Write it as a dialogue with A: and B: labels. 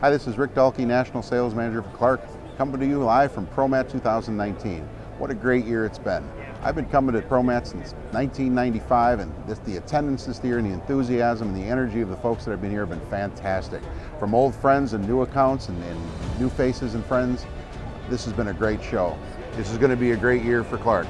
A: Hi, this is Rick Dahlke, National Sales Manager for Clark, coming to you live from ProMat 2019. What a great year it's been. I've been coming to ProMat since 1995 and this, the attendance this year and the enthusiasm and the energy of the folks that have been here have been fantastic. From old friends and new accounts and, and new faces and friends, this has been a great show. This is going to be a great year for Clark.